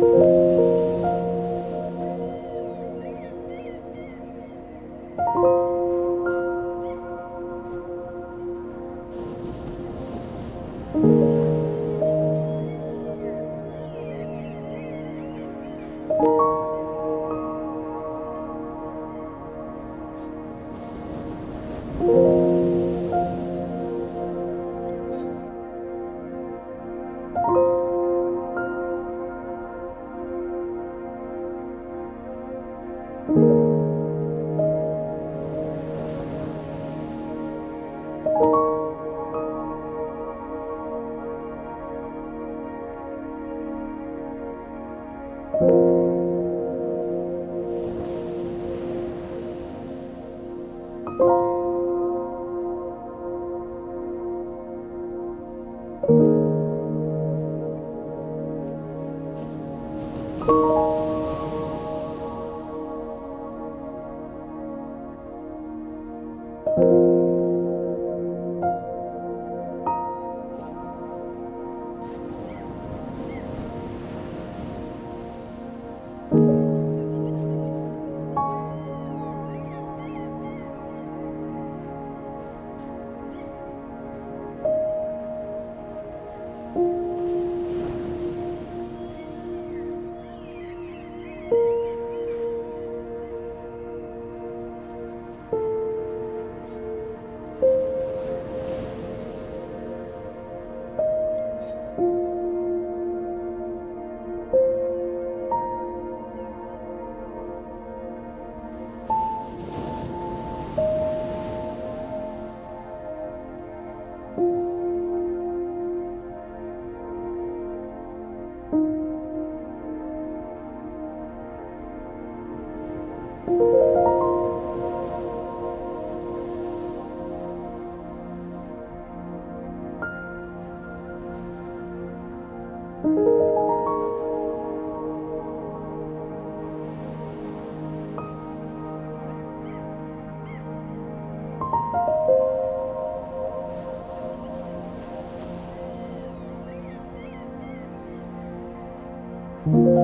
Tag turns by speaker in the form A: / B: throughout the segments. A: thank you. thank you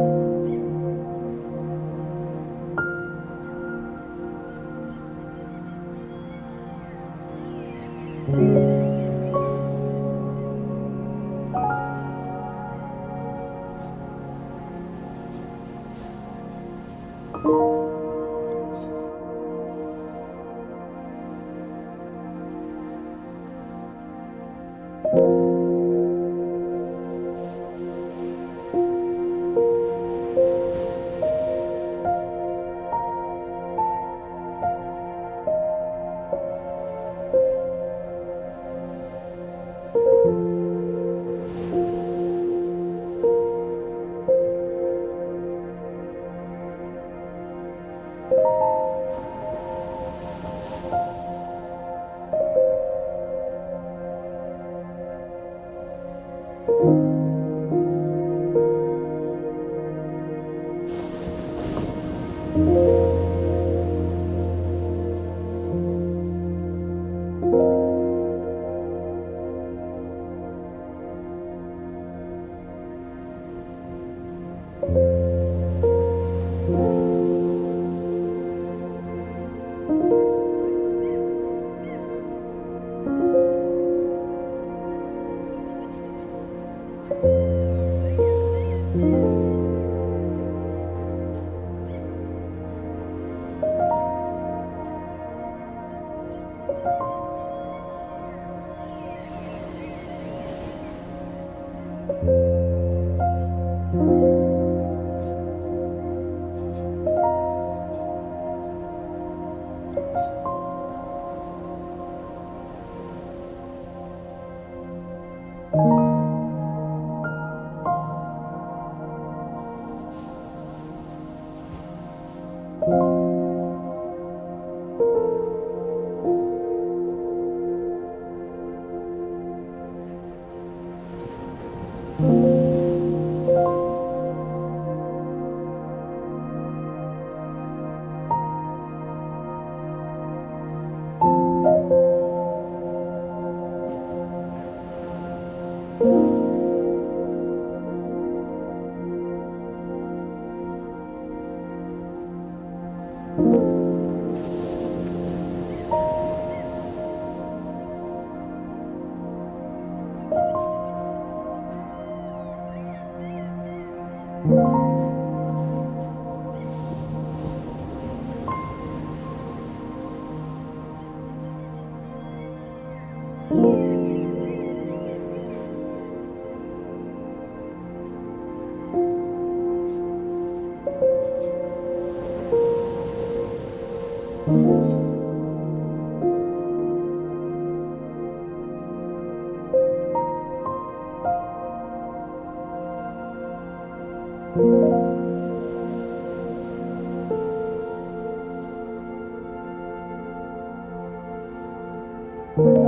A: thank you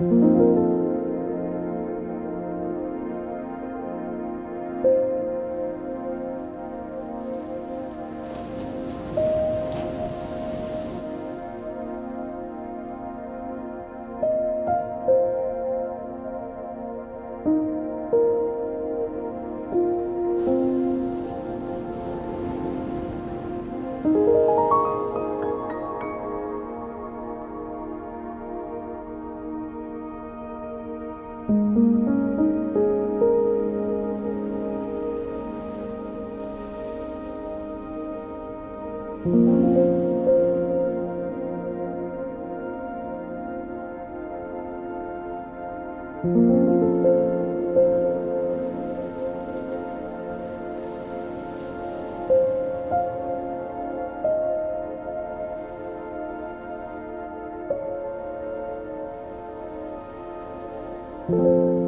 A: Thank you. Thank you.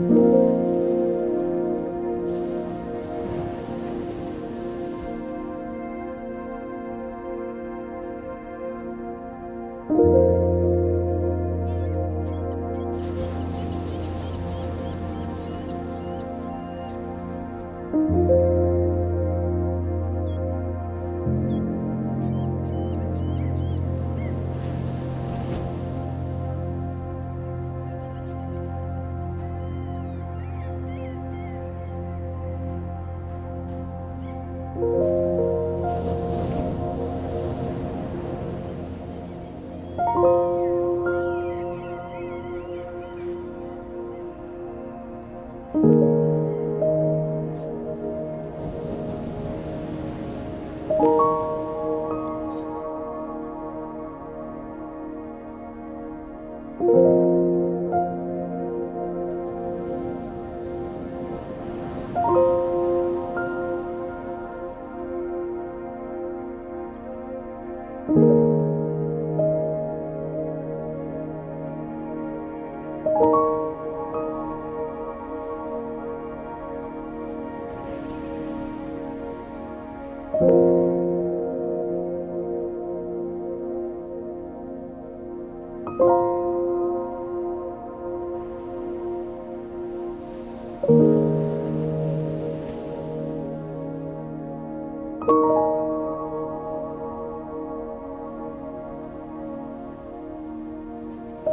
A: Thank you.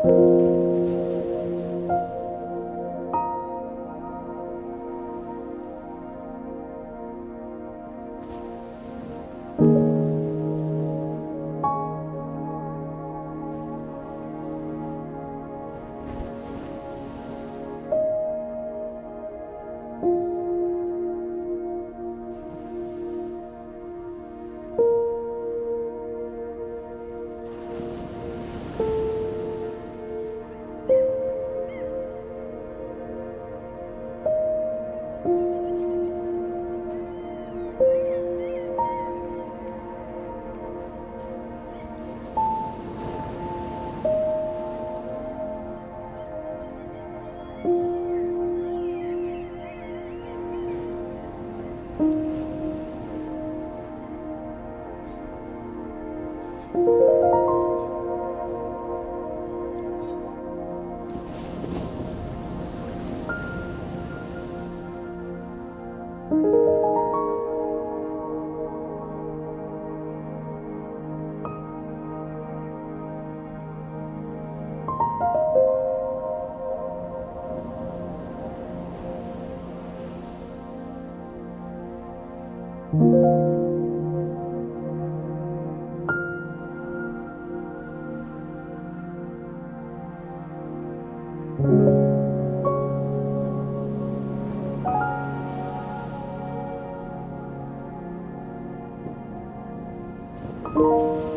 A: Thank you. Música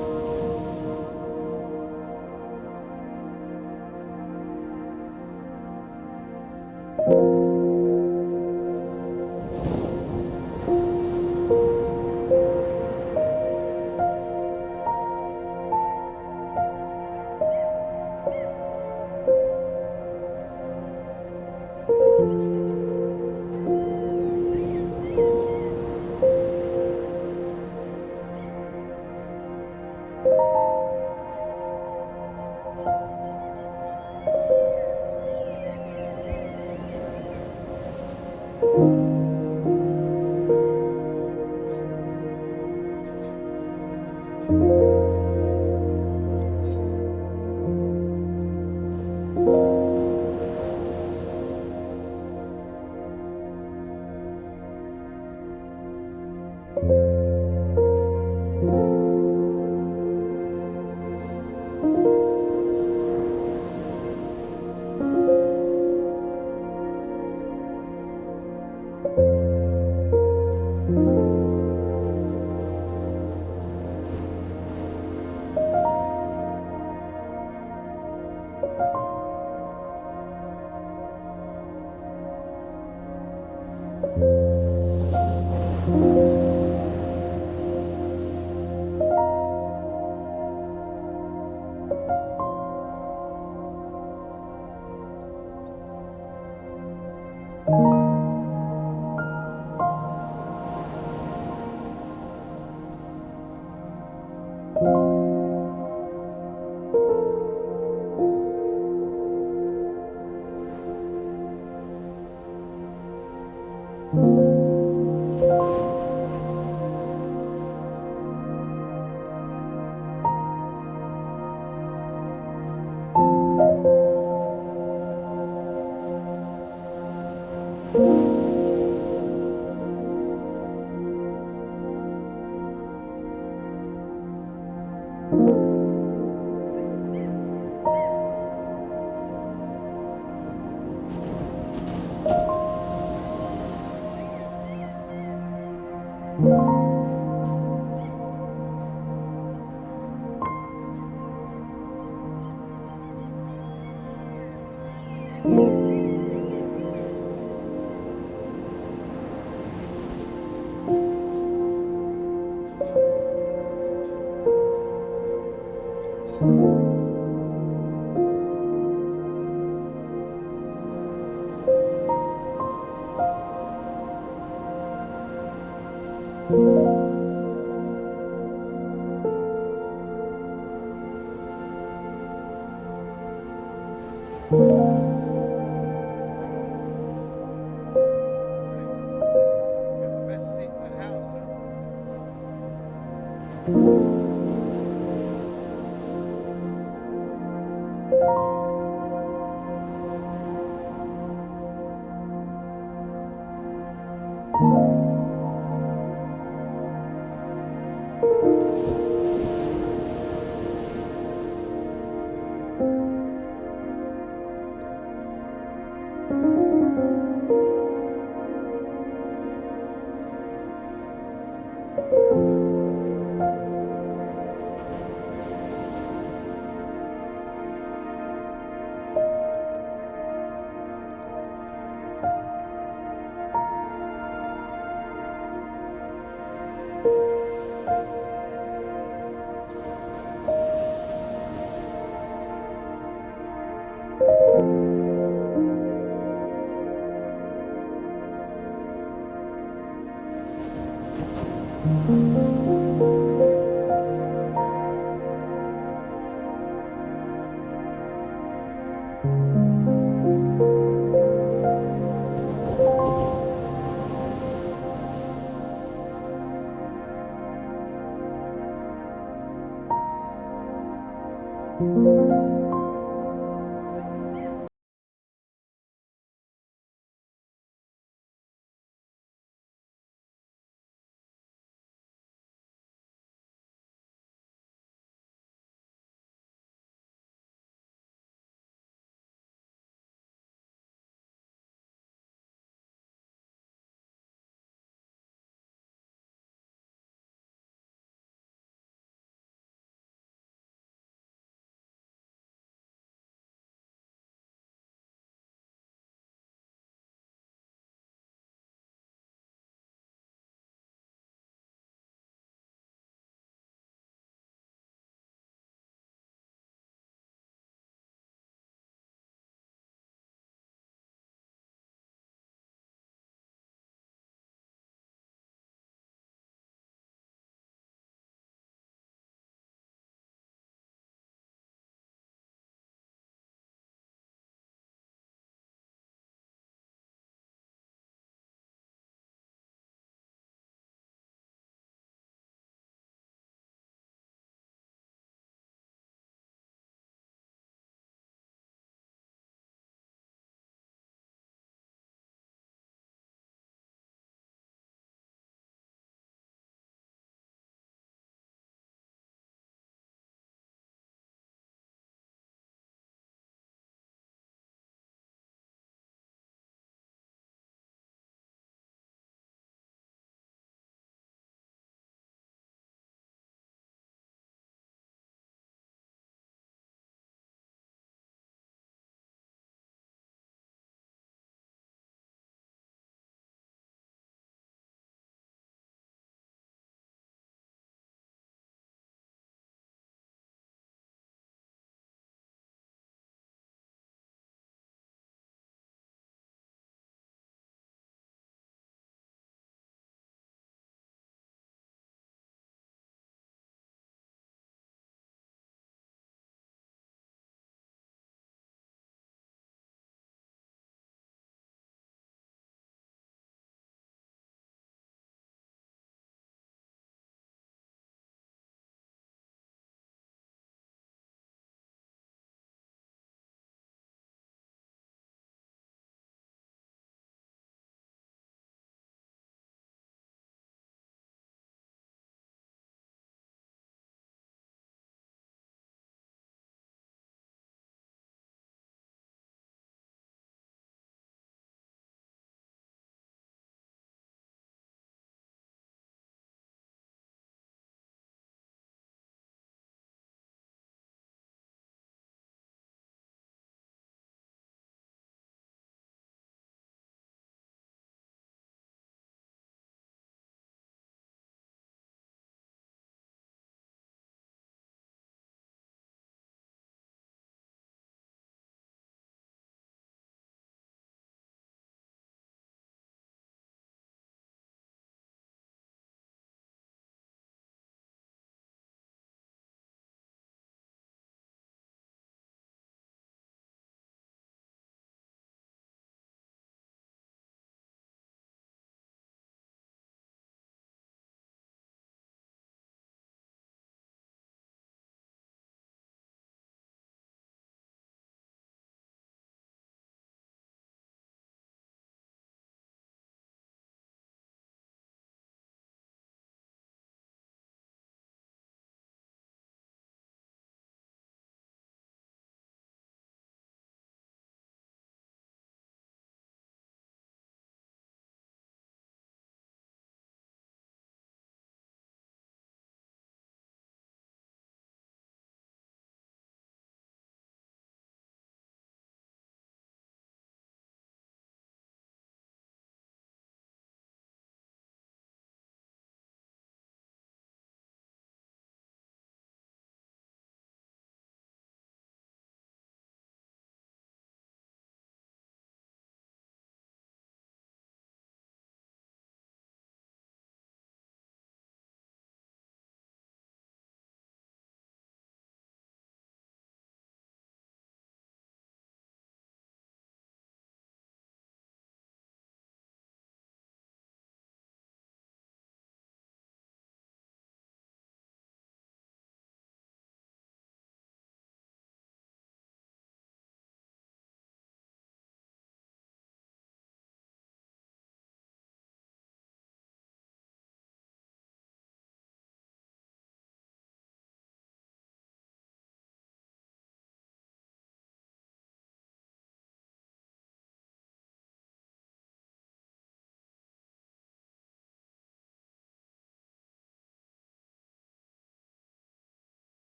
A: Música